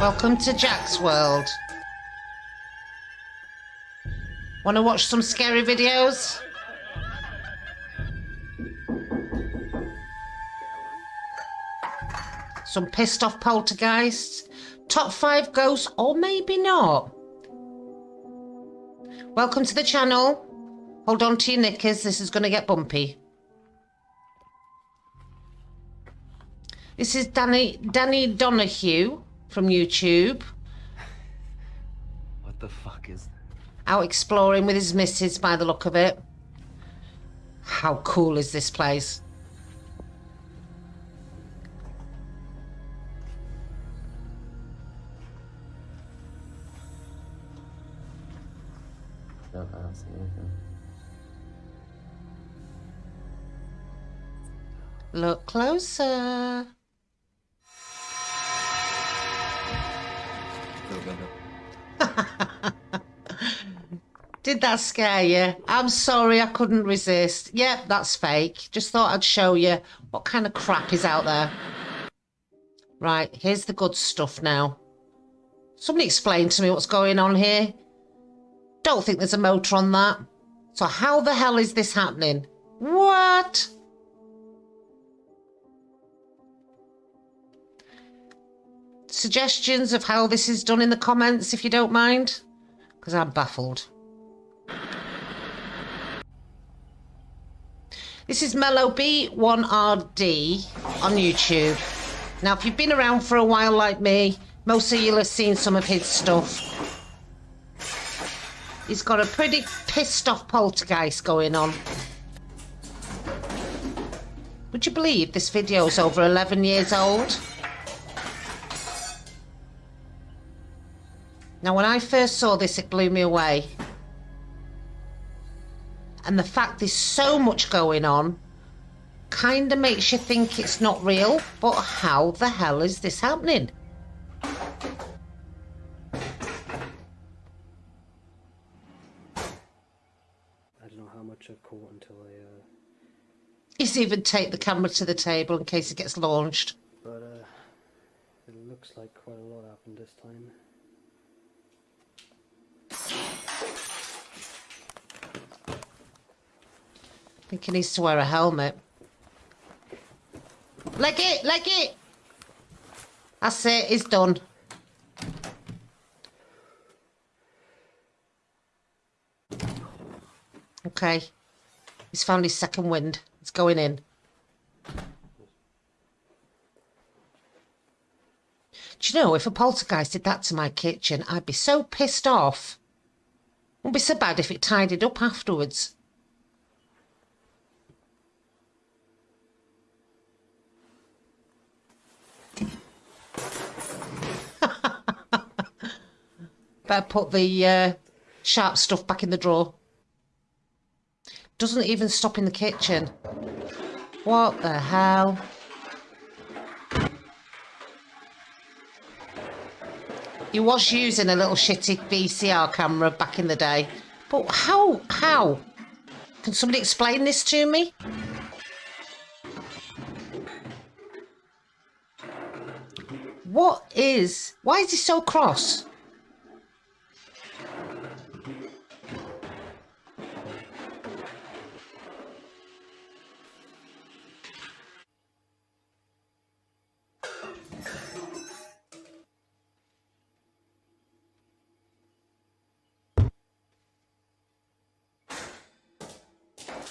Welcome to Jack's World. Want to watch some scary videos? Some pissed off poltergeists? Top 5 ghosts or maybe not? Welcome to the channel. Hold on to your knickers, this is going to get bumpy. This is Danny Danny Donahue from YouTube. What the fuck is that? Out exploring with his missus by the look of it. How cool is this place? No, I don't see anything. Look closer. Did that scare you? I'm sorry, I couldn't resist. Yep, that's fake. Just thought I'd show you what kind of crap is out there. Right, here's the good stuff now. Somebody explain to me what's going on here. Don't think there's a motor on that. So how the hell is this happening? What? Suggestions of how this is done in the comments if you don't mind? Because I'm baffled. This is Mellow B1RD on YouTube. Now, if you've been around for a while like me, most of you have seen some of his stuff. He's got a pretty pissed off poltergeist going on. Would you believe this video is over 11 years old? Now, when I first saw this, it blew me away. And the fact there's so much going on kind of makes you think it's not real. But how the hell is this happening? I don't know how much I've caught until I, uh, He's even take the camera to the table in case it gets launched. but uh, it looks like quite a lot happened this time. I think he needs to wear a helmet. Leg it, leg it! That's it, he's done. Okay. He's found his second wind. It's going in. Do you know, if a poltergeist did that to my kitchen, I'd be so pissed off. Wouldn't be so bad if it tidied up afterwards. Better put the uh, sharp stuff back in the drawer. Doesn't even stop in the kitchen. What the hell? He was using a little shitty VCR camera back in the day. But how? How? Can somebody explain this to me? What is... Why is he so cross?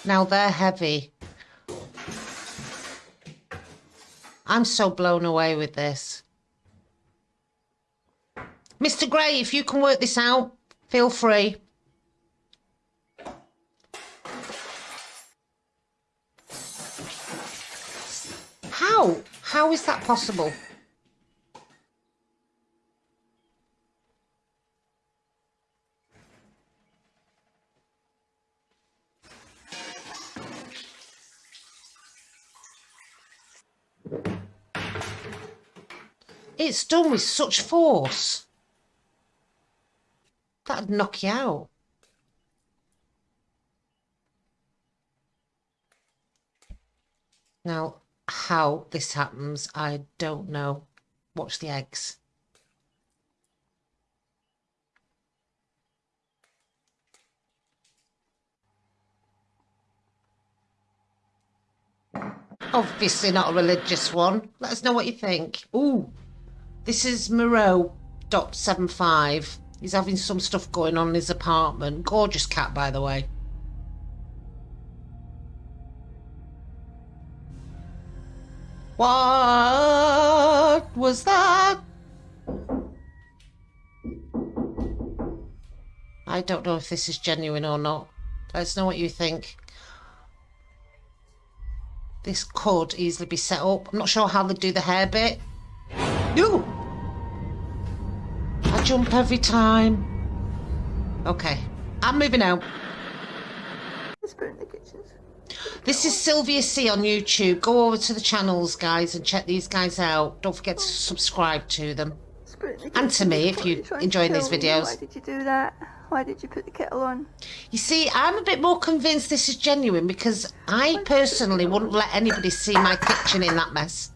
Now they're heavy. I'm so blown away with this. Mr. Gray, if you can work this out, feel free. How? How is that possible? It's done with such force. That'd knock you out. Now, how this happens, I don't know. Watch the eggs. Obviously not a religious one. Let us know what you think. Ooh, this is Moreau dot seven five. He's having some stuff going on in his apartment. Gorgeous cat, by the way. What was that? I don't know if this is genuine or not. Let us know what you think. This could easily be set up. I'm not sure how they do the hair bit. No! Jump every time. Okay, I'm moving out. Spirit in the kitchens. This is Sylvia C on YouTube. Go over to the channels, guys, and check these guys out. Don't forget to subscribe to them. Spirit in the And to me, if you're enjoying these videos. Why did you do that? Why did you put the kettle on? You see, I'm a bit more convinced this is genuine because I personally wouldn't let anybody see my kitchen in that mess.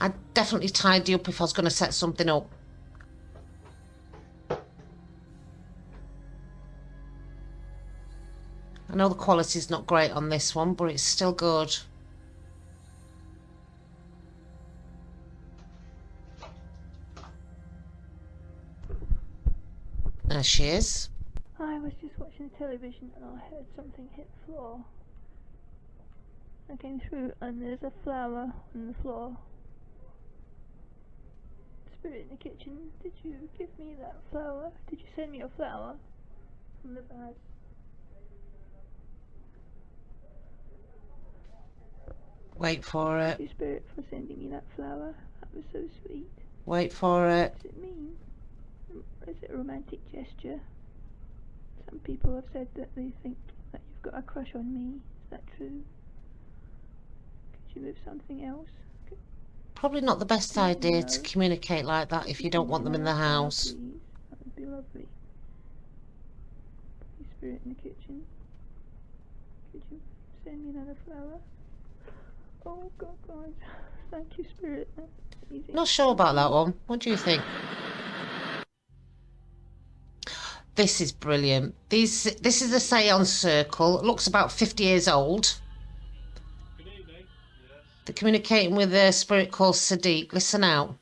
I'd definitely tidy up if I was going to set something up. I know the quality's not great on this one, but it's still good. There she is. I was just watching the television and I heard something hit the floor. I came through and there's a flower on the floor. Spirit in the kitchen, did you give me that flower? Did you send me a flower from the bag? Wait for it. Thank you, Spirit, for sending me that flower. That was so sweet. Wait for it. What does it mean? Is it a romantic gesture? Some people have said that they think that you've got a crush on me. Is that true? Could you move something else? Probably not the best idea to communicate like that if you don't want them in the house. That would be lovely. Spirit in the kitchen. Could you send me another flower? Oh God, guys. Thank you, Spirit. That's easy. Not sure about that one. What do you think? This is brilliant. These, this is a seance circle. It looks about 50 years old. They're communicating with a spirit called Sadiq. Listen out.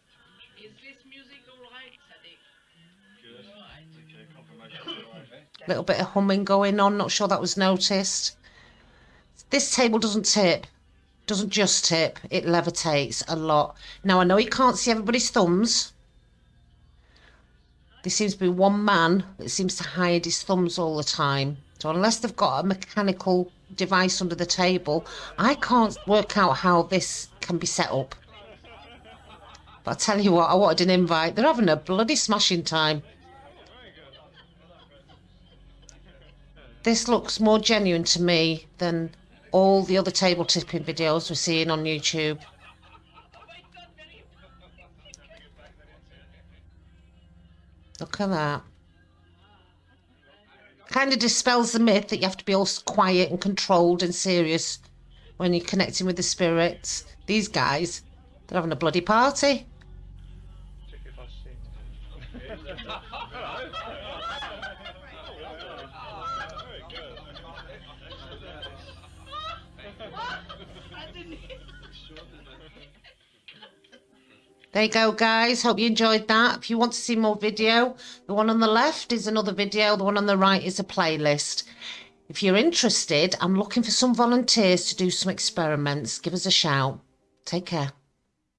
Is this music alright, Sadiq? little bit of humming going on. Not sure that was noticed. This table doesn't tip. Doesn't just tip. It levitates a lot. Now I know you can't see everybody's thumbs. There seems to be one man that seems to hide his thumbs all the time. So unless they've got a mechanical device under the table, I can't work out how this can be set up. But I tell you what, I wanted an invite. They're having a bloody smashing time. This looks more genuine to me than all the other table tipping videos we're seeing on YouTube. Look at that. Kind of dispels the myth that you have to be all quiet and controlled and serious when you're connecting with the spirits. These guys, they're having a bloody party. There you go, guys. Hope you enjoyed that. If you want to see more video, the one on the left is another video. The one on the right is a playlist. If you're interested, I'm looking for some volunteers to do some experiments. Give us a shout. Take care.